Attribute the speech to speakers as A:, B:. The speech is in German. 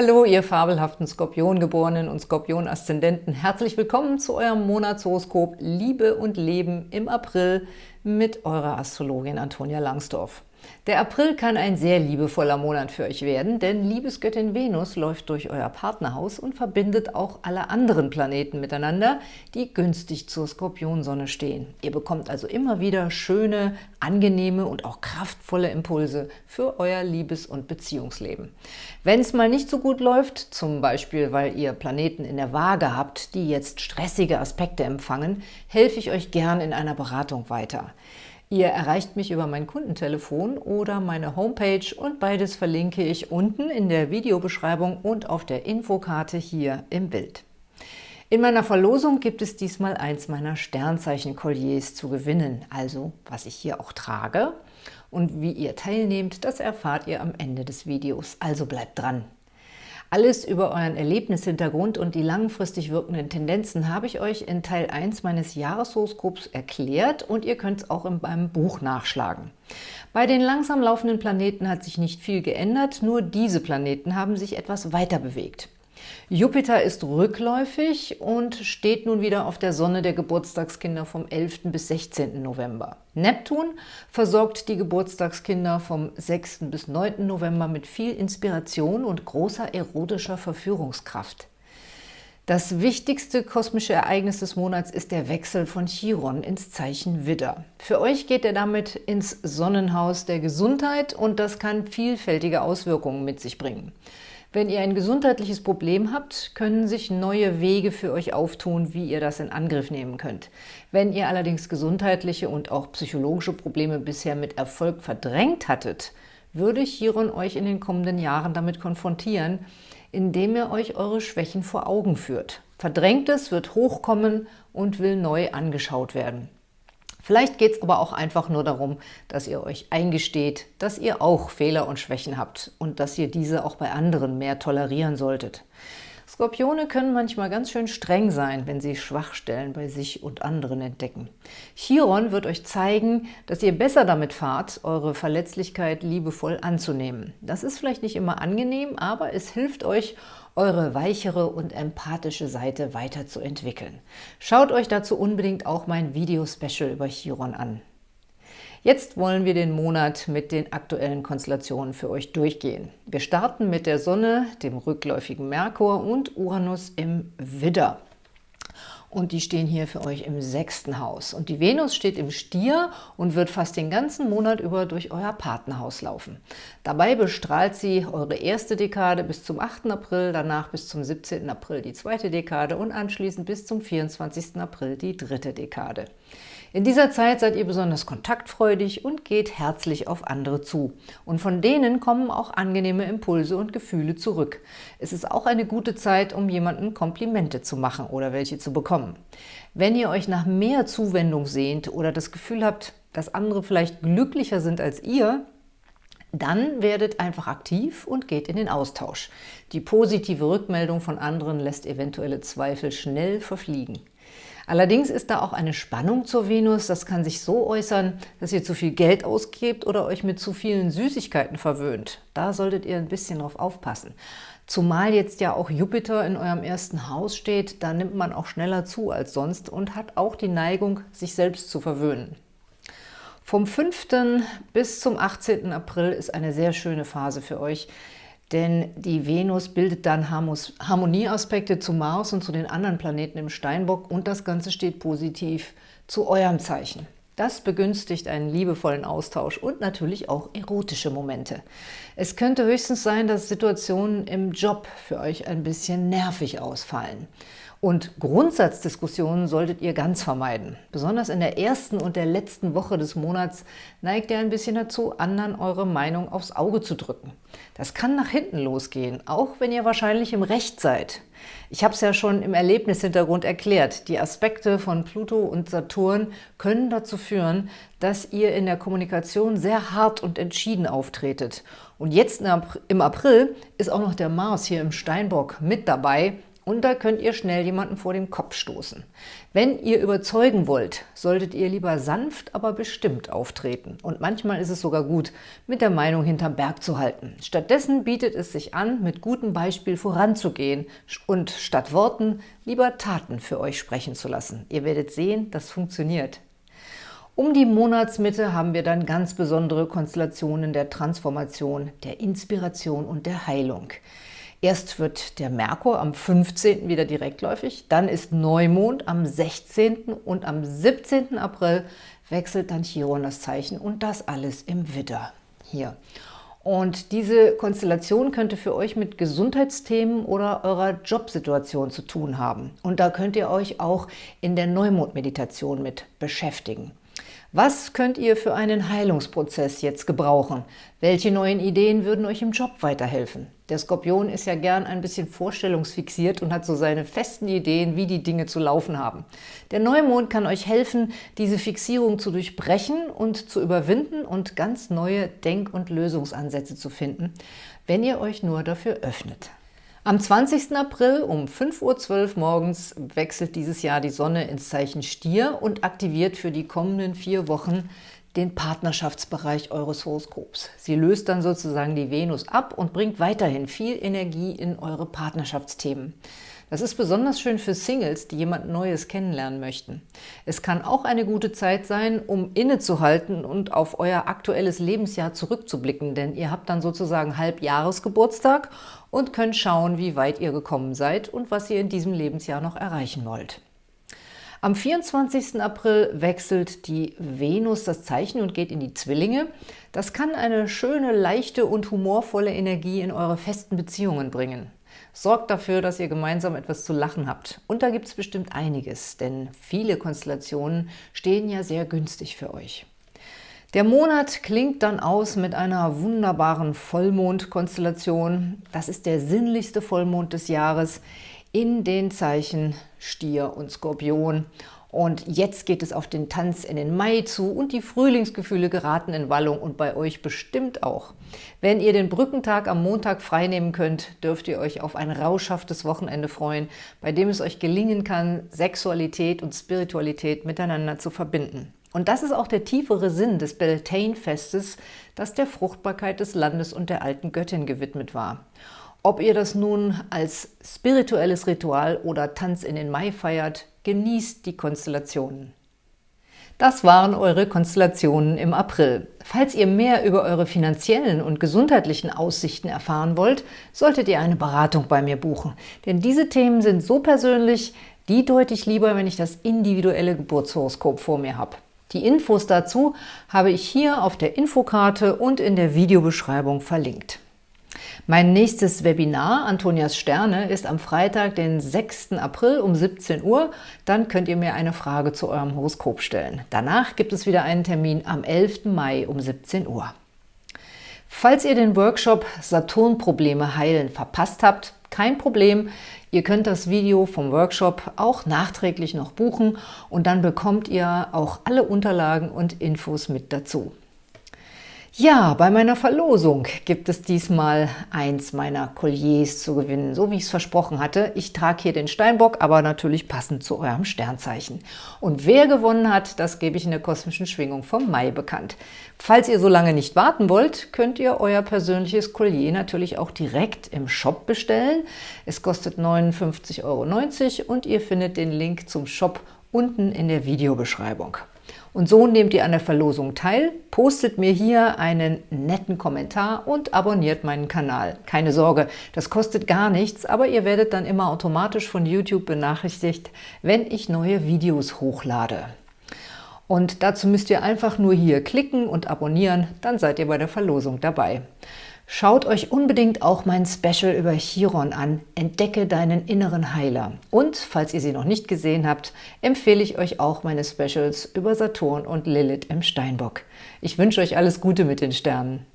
A: Hallo, ihr fabelhaften Skorpiongeborenen und Skorpion-Aszendenten. Herzlich willkommen zu eurem Monatshoroskop Liebe und Leben im April mit eurer Astrologin Antonia Langsdorf. Der April kann ein sehr liebevoller Monat für euch werden, denn Liebesgöttin Venus läuft durch euer Partnerhaus und verbindet auch alle anderen Planeten miteinander, die günstig zur Skorpionsonne stehen. Ihr bekommt also immer wieder schöne, angenehme und auch kraftvolle Impulse für euer Liebes- und Beziehungsleben. Wenn es mal nicht so gut läuft, zum Beispiel weil ihr Planeten in der Waage habt, die jetzt stressige Aspekte empfangen, helfe ich euch gern in einer Beratung weiter. Ihr erreicht mich über mein Kundentelefon oder meine Homepage und beides verlinke ich unten in der Videobeschreibung und auf der Infokarte hier im Bild. In meiner Verlosung gibt es diesmal eins meiner Sternzeichen-Kolliers zu gewinnen, also was ich hier auch trage. Und wie ihr teilnehmt, das erfahrt ihr am Ende des Videos, also bleibt dran! Alles über euren Erlebnishintergrund und die langfristig wirkenden Tendenzen habe ich euch in Teil 1 meines Jahreshoroskops erklärt und ihr könnt es auch in meinem Buch nachschlagen. Bei den langsam laufenden Planeten hat sich nicht viel geändert, nur diese Planeten haben sich etwas weiter bewegt. Jupiter ist rückläufig und steht nun wieder auf der Sonne der Geburtstagskinder vom 11. bis 16. November. Neptun versorgt die Geburtstagskinder vom 6. bis 9. November mit viel Inspiration und großer erotischer Verführungskraft. Das wichtigste kosmische Ereignis des Monats ist der Wechsel von Chiron ins Zeichen Widder. Für euch geht er damit ins Sonnenhaus der Gesundheit und das kann vielfältige Auswirkungen mit sich bringen. Wenn ihr ein gesundheitliches Problem habt, können sich neue Wege für euch auftun, wie ihr das in Angriff nehmen könnt. Wenn ihr allerdings gesundheitliche und auch psychologische Probleme bisher mit Erfolg verdrängt hattet, würde Chiron euch in den kommenden Jahren damit konfrontieren, indem er euch eure Schwächen vor Augen führt. Verdrängtes wird hochkommen und will neu angeschaut werden. Vielleicht geht es aber auch einfach nur darum, dass ihr euch eingesteht, dass ihr auch Fehler und Schwächen habt und dass ihr diese auch bei anderen mehr tolerieren solltet. Skorpione können manchmal ganz schön streng sein, wenn sie Schwachstellen bei sich und anderen entdecken. Chiron wird euch zeigen, dass ihr besser damit fahrt, eure Verletzlichkeit liebevoll anzunehmen. Das ist vielleicht nicht immer angenehm, aber es hilft euch, eure weichere und empathische Seite weiterzuentwickeln. Schaut euch dazu unbedingt auch mein Video-Special über Chiron an. Jetzt wollen wir den Monat mit den aktuellen Konstellationen für euch durchgehen. Wir starten mit der Sonne, dem rückläufigen Merkur und Uranus im Widder und die stehen hier für euch im sechsten Haus. Und die Venus steht im Stier und wird fast den ganzen Monat über durch euer Partnerhaus laufen. Dabei bestrahlt sie eure erste Dekade bis zum 8. April, danach bis zum 17. April die zweite Dekade und anschließend bis zum 24. April die dritte Dekade. In dieser Zeit seid ihr besonders kontaktfreudig und geht herzlich auf andere zu. Und von denen kommen auch angenehme Impulse und Gefühle zurück. Es ist auch eine gute Zeit, um jemanden Komplimente zu machen oder welche zu bekommen. Wenn ihr euch nach mehr Zuwendung sehnt oder das Gefühl habt, dass andere vielleicht glücklicher sind als ihr, dann werdet einfach aktiv und geht in den Austausch. Die positive Rückmeldung von anderen lässt eventuelle Zweifel schnell verfliegen. Allerdings ist da auch eine Spannung zur Venus. Das kann sich so äußern, dass ihr zu viel Geld ausgebt oder euch mit zu vielen Süßigkeiten verwöhnt. Da solltet ihr ein bisschen drauf aufpassen. Zumal jetzt ja auch Jupiter in eurem ersten Haus steht, da nimmt man auch schneller zu als sonst und hat auch die Neigung, sich selbst zu verwöhnen. Vom 5. bis zum 18. April ist eine sehr schöne Phase für euch denn die Venus bildet dann Harmonieaspekte zu Mars und zu den anderen Planeten im Steinbock und das Ganze steht positiv zu eurem Zeichen. Das begünstigt einen liebevollen Austausch und natürlich auch erotische Momente. Es könnte höchstens sein, dass Situationen im Job für euch ein bisschen nervig ausfallen. Und Grundsatzdiskussionen solltet ihr ganz vermeiden. Besonders in der ersten und der letzten Woche des Monats neigt ihr ein bisschen dazu, anderen eure Meinung aufs Auge zu drücken. Das kann nach hinten losgehen, auch wenn ihr wahrscheinlich im Recht seid. Ich habe es ja schon im Erlebnishintergrund erklärt. Die Aspekte von Pluto und Saturn können dazu führen, dass ihr in der Kommunikation sehr hart und entschieden auftretet. Und jetzt im April ist auch noch der Mars hier im Steinbock mit dabei und da könnt ihr schnell jemanden vor den Kopf stoßen. Wenn ihr überzeugen wollt, solltet ihr lieber sanft, aber bestimmt auftreten. Und manchmal ist es sogar gut, mit der Meinung hinterm Berg zu halten. Stattdessen bietet es sich an, mit gutem Beispiel voranzugehen und statt Worten lieber Taten für euch sprechen zu lassen. Ihr werdet sehen, das funktioniert. Um die Monatsmitte haben wir dann ganz besondere Konstellationen der Transformation, der Inspiration und der Heilung. Erst wird der Merkur am 15. wieder direktläufig, dann ist Neumond am 16. und am 17. April wechselt dann Chiron das Zeichen und das alles im Widder. Hier. Und diese Konstellation könnte für euch mit Gesundheitsthemen oder eurer Jobsituation zu tun haben. Und da könnt ihr euch auch in der Neumond-Meditation mit beschäftigen. Was könnt ihr für einen Heilungsprozess jetzt gebrauchen? Welche neuen Ideen würden euch im Job weiterhelfen? Der Skorpion ist ja gern ein bisschen vorstellungsfixiert und hat so seine festen Ideen, wie die Dinge zu laufen haben. Der Neumond kann euch helfen, diese Fixierung zu durchbrechen und zu überwinden und ganz neue Denk- und Lösungsansätze zu finden, wenn ihr euch nur dafür öffnet. Am 20. April um 5.12 Uhr morgens wechselt dieses Jahr die Sonne ins Zeichen Stier und aktiviert für die kommenden vier Wochen den Partnerschaftsbereich eures Horoskops. Sie löst dann sozusagen die Venus ab und bringt weiterhin viel Energie in eure Partnerschaftsthemen. Das ist besonders schön für Singles, die jemand Neues kennenlernen möchten. Es kann auch eine gute Zeit sein, um innezuhalten und auf euer aktuelles Lebensjahr zurückzublicken, denn ihr habt dann sozusagen Halbjahresgeburtstag und könnt schauen, wie weit ihr gekommen seid und was ihr in diesem Lebensjahr noch erreichen wollt. Am 24. April wechselt die Venus das Zeichen und geht in die Zwillinge. Das kann eine schöne, leichte und humorvolle Energie in eure festen Beziehungen bringen. Sorgt dafür, dass ihr gemeinsam etwas zu lachen habt. Und da gibt es bestimmt einiges, denn viele Konstellationen stehen ja sehr günstig für euch. Der Monat klingt dann aus mit einer wunderbaren Vollmondkonstellation. Das ist der sinnlichste Vollmond des Jahres in den Zeichen Stier und Skorpion. Und jetzt geht es auf den Tanz in den Mai zu und die Frühlingsgefühle geraten in Wallung und bei euch bestimmt auch. Wenn ihr den Brückentag am Montag freinehmen könnt, dürft ihr euch auf ein rauschhaftes Wochenende freuen, bei dem es euch gelingen kann, Sexualität und Spiritualität miteinander zu verbinden. Und das ist auch der tiefere Sinn des Beltane-Festes, das der Fruchtbarkeit des Landes und der alten Göttin gewidmet war. Ob ihr das nun als spirituelles Ritual oder Tanz in den Mai feiert, genießt die Konstellationen. Das waren eure Konstellationen im April. Falls ihr mehr über eure finanziellen und gesundheitlichen Aussichten erfahren wollt, solltet ihr eine Beratung bei mir buchen. Denn diese Themen sind so persönlich, die deute ich lieber, wenn ich das individuelle Geburtshoroskop vor mir habe. Die Infos dazu habe ich hier auf der Infokarte und in der Videobeschreibung verlinkt. Mein nächstes Webinar, Antonias Sterne, ist am Freitag, den 6. April um 17 Uhr. Dann könnt ihr mir eine Frage zu eurem Horoskop stellen. Danach gibt es wieder einen Termin am 11. Mai um 17 Uhr. Falls ihr den Workshop Saturnprobleme heilen verpasst habt, kein Problem. Ihr könnt das Video vom Workshop auch nachträglich noch buchen und dann bekommt ihr auch alle Unterlagen und Infos mit dazu. Ja, bei meiner Verlosung gibt es diesmal eins meiner Colliers zu gewinnen, so wie ich es versprochen hatte. Ich trage hier den Steinbock, aber natürlich passend zu eurem Sternzeichen. Und wer gewonnen hat, das gebe ich in der kosmischen Schwingung vom Mai bekannt. Falls ihr so lange nicht warten wollt, könnt ihr euer persönliches Collier natürlich auch direkt im Shop bestellen. Es kostet 59,90 Euro und ihr findet den Link zum Shop unten in der Videobeschreibung. Und so nehmt ihr an der Verlosung teil, postet mir hier einen netten Kommentar und abonniert meinen Kanal. Keine Sorge, das kostet gar nichts, aber ihr werdet dann immer automatisch von YouTube benachrichtigt, wenn ich neue Videos hochlade. Und dazu müsst ihr einfach nur hier klicken und abonnieren, dann seid ihr bei der Verlosung dabei. Schaut euch unbedingt auch mein Special über Chiron an, Entdecke deinen inneren Heiler. Und, falls ihr sie noch nicht gesehen habt, empfehle ich euch auch meine Specials über Saturn und Lilith im Steinbock. Ich wünsche euch alles Gute mit den Sternen.